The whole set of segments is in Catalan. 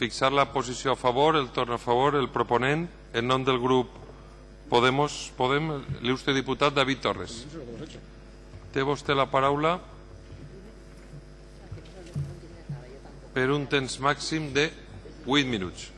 fixar la posició a favor, el torn a favor, el proponent, en nom del grup Podemos, Podem, l'il·lustre diputat David Torres. Té vostè la paraula per un temps màxim de 8 minuts.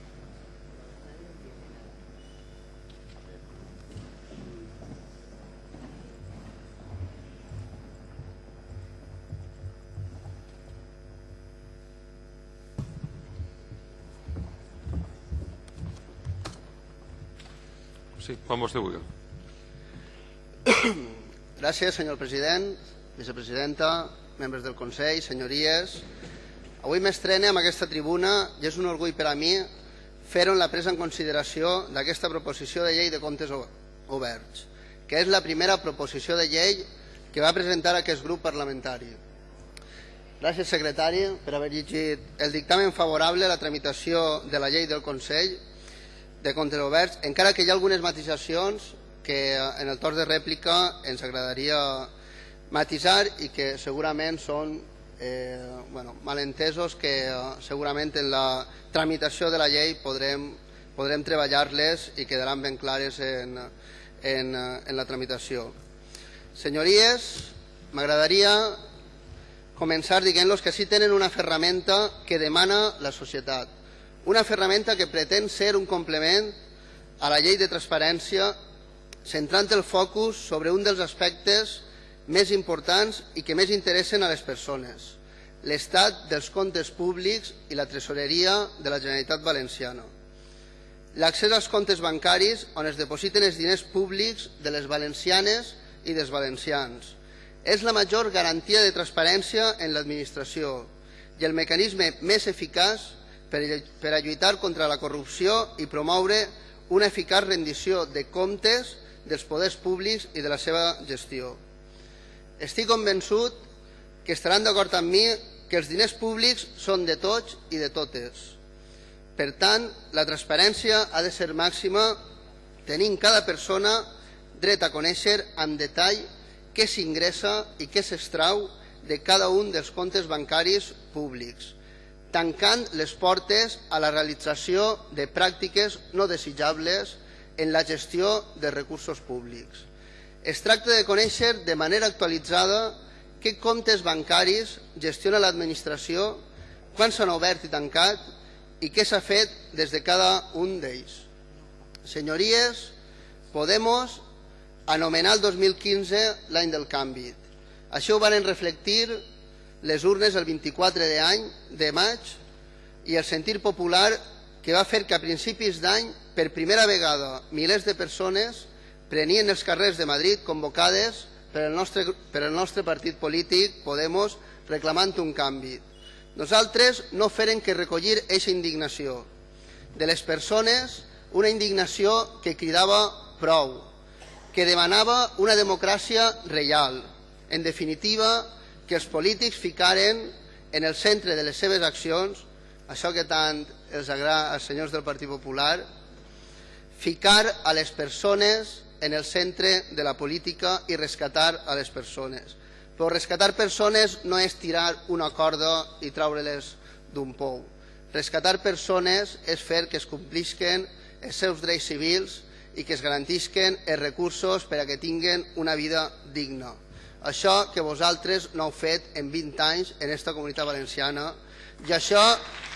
Sí, quan vostè vulgui. Gràcies, senyor president, vicepresidenta, membres del Consell, senyories. Avui m'estrene amb aquesta tribuna i és un orgull per a mi fer-ho en la presa en consideració d'aquesta proposició de llei de comptes oberts, que és la primera proposició de llei que va presentar aquest grup parlamentari. Gràcies, secretari, per haver llegit el dictamen favorable a la tramitació de la llei del Consell de comptes oberts, encara que hi ha algunes matisacions que eh, en el torn de rèplica ens agradaria matisar i que segurament són eh, bueno, malentesos que eh, segurament en la tramitació de la llei podrem, podrem treballar-les i quedaran ben clares en, en, eh, en la tramitació. Senyories, m'agradaria començar dient-los que sí tenen una ferramenta que demana la societat una ferramenta que pretén ser un complement a la llei de transparència centrant el focus sobre un dels aspectes més importants i que més interessen a les persones, l'estat dels comptes públics i la tresoreria de la Generalitat Valenciana. L'accés als comptes bancaris on es depositen els diners públics de les valencianes i dels valencians. És la major garantia de transparència en l'administració i el mecanisme més eficaç per, per a lluitar contra la corrupció i promoure una eficaç rendició de comptes dels poders públics i de la seva gestió. Estic convençut que estaran d'acord amb mi que els diners públics són de tots i de totes. Per tant, la transparència ha de ser màxima tenint cada persona dret a conèixer en detall què s'ingressa i què s'estrau de cada un dels comptes bancaris públics tancant les portes a la realització de pràctiques no desitjables en la gestió de recursos públics. Es tracta de conèixer de manera actualitzada què comptes bancaris gestiona l'administració, quan s'han obert i tancat i què s'ha fet des de cada un d'ells. Senyories, Podemos anomenar el 2015 l'any del canvi. Això ho van reflectir les urnes el 24 de, any, de maig i el sentir popular que va fer que a principis d'any, per primera vegada, milers de persones prenien els carrers de Madrid convocades per el nostre, per el nostre partit polític, Podemos, reclamant un canvi. Nosaltres no feren que recollir aquesta indignació. De les persones, una indignació que cridava prou, que demanava una democràcia real. En definitiva, que els polítics ficaren en el centre de les seves accions, això que tant els agrada als senyors del Partit Popular, ficar a les persones en el centre de la política i rescatar a les persones. Però rescatar persones no és tirar una corda i treure-les d'un pou. Rescatar persones és fer que es complisquen els seus drets civils i que es garantisquen els recursos per a que tinguen una vida digna. Això que vosaltres no heu fet en 20 anys en aquesta comunitat valenciana. I això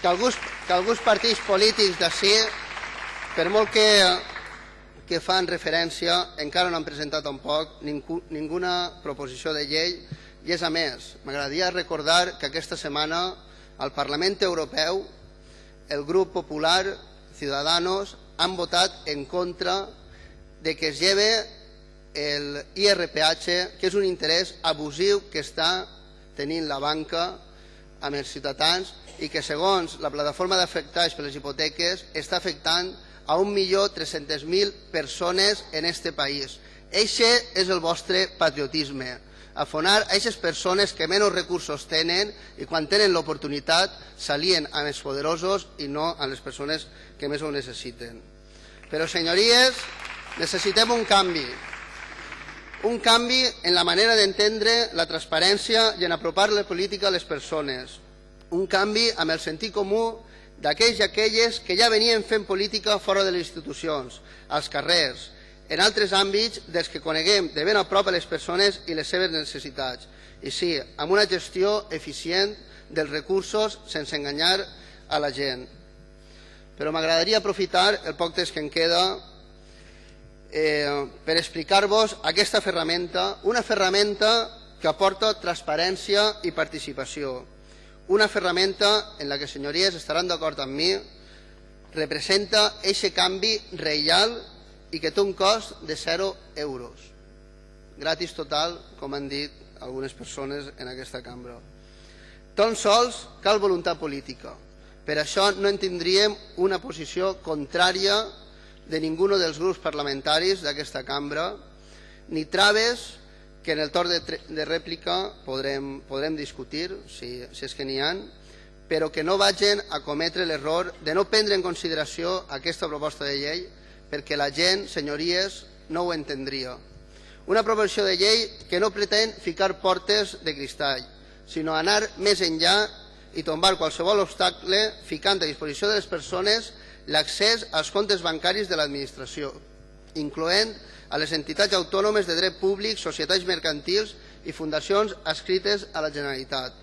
que alguns, que alguns partits polítics d'ací, per molt que, que fan referència, encara no han presentat tampoc ningú, ninguna proposició de llei. I és a més, m'agradaria recordar que aquesta setmana al Parlament Europeu el grup popular, Ciudadanos, han votat en contra de que es lleve el IRPH, que és un interès abusiu que està tenint la banca amb els ciutadans i que segons la plataforma d'afectats per les hipoteques està afectant a 1.300.000 persones en este país. Eixe és el vostre patriotisme, afonar a aquestes persones que menys recursos tenen i quan tenen l'oportunitat s'alien amb els poderosos i no amb les persones que més ho necessiten. Però, senyories, necessitem un canvi un canvi en la manera d'entendre la transparència i en apropar la política a les persones, un canvi amb el sentit comú d'aquells i aquelles que ja venien fent política fora de les institucions, als carrers, en altres àmbits dels que coneguem de ben a prop a les persones i les seves necessitats. I sí, amb una gestió eficient dels recursos sense enganyar a la gent. Però m'agradaria aprofitar el poc temps que em queda eh, per explicar-vos aquesta ferramenta, una ferramenta que aporta transparència i participació. Una ferramenta en la que, senyories, estaran d'acord amb mi, representa aquest canvi real i que té un cost de 0 euros. Gratis total, com han dit algunes persones en aquesta cambra. Tan sols cal voluntat política. Per això no en tindríem una posició contrària de ningú dels grups parlamentaris d'aquesta cambra, ni traves que en el torn de, de rèplica podrem, podrem discutir, si, si és que n'hi han, però que no vagin a cometre l'error de no prendre en consideració aquesta proposta de llei perquè la gent, senyories, no ho entendria. Una proposició de llei que no pretén ficar portes de cristall, sinó anar més enllà i tombar qualsevol obstacle ficant a disposició de les persones l'accés als comptes bancaris de l'administració, incloent a les entitats autònomes de dret públic, societats mercantils i fundacions adscrites a la Generalitat.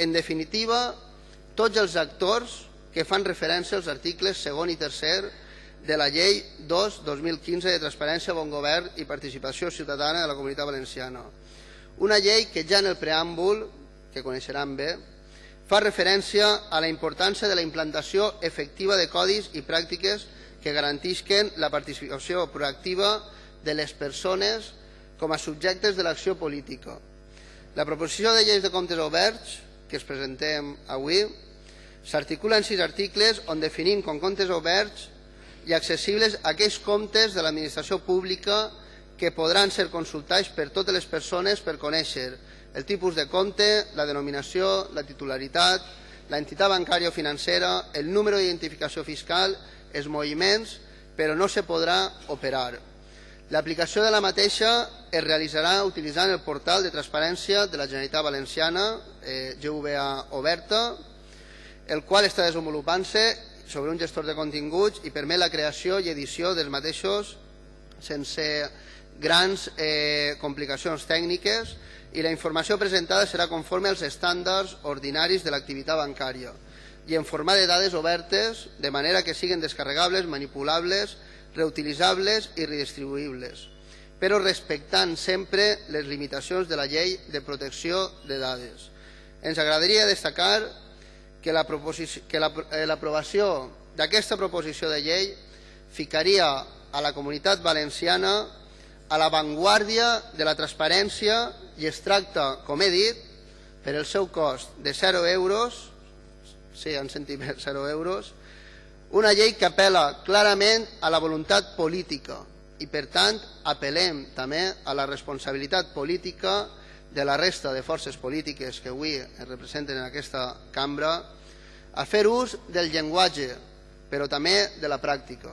En definitiva, tots els actors que fan referència als articles segon i tercer de la Llei 2-2015 de Transparència, Bon Govern i Participació Ciutadana de la Comunitat Valenciana. Una llei que ja en el preàmbul, que coneixeran bé, fa referència a la importància de la implantació efectiva de codis i pràctiques que garantisquen la participació proactiva de les persones com a subjectes de l'acció política. La proposició de lleis de comptes oberts que es presentem avui s'articula en sis articles on definim com comptes oberts i accessibles aquells comptes de l'administració pública que podran ser consultats per totes les persones per conèixer el tipus de compte, la denominació, la titularitat, la entitat bancària o financera, el número d'identificació fiscal, els moviments, però no se podrà operar. L'aplicació de la mateixa es realitzarà utilitzant el portal de transparència de la Generalitat Valenciana, eh, GVA Oberta, el qual està desenvolupant-se sobre un gestor de continguts i permet la creació i edició dels mateixos sense grans eh, complicacions tècniques i la informació presentada serà conforme als estàndards ordinaris de l'activitat bancària i en format de dades obertes de manera que siguin descarregables, manipulables, reutilitzables i redistribuïbles, però respectant sempre les limitacions de la llei de protecció de dades. Ens agradaria destacar que eh, l'aprovació d'aquesta proposició de llei ficaria a la comunitat valenciana a l'avantguàrdia de la transparència i es tracta, com he dit, per el seu cost de 0 euros, sí, sentit bé, 0 euros, una llei que apela clarament a la voluntat política i, per tant, apel·lem també a la responsabilitat política de la resta de forces polítiques que avui es representen en aquesta cambra a fer ús del llenguatge, però també de la pràctica,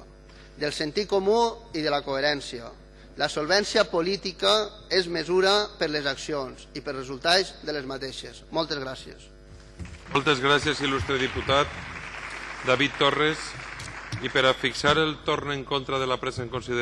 del sentit comú i de la coherència. La solvència política és mesura per les accions i per resultats de les mateixes. Moltes gràcies. Moltes gràcies, il·lustre diputat. David Torres i per a fixar el torn en contra de la presa en consideració